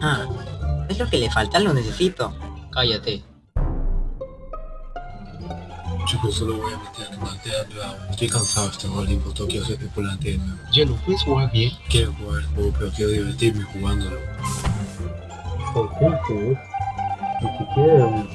Ah, es lo que le falta, lo necesito. Cállate. Chicos, pues solo voy a meter en más de. Ah, estoy cansado de este Olimpo, tengo que hacer tripulante de nuevo. Ya no puedes jugar bien. Quiero jugar el juego, pero quiero divertirme jugándolo. ¿Por qué tú? Eh, ni siquiera un.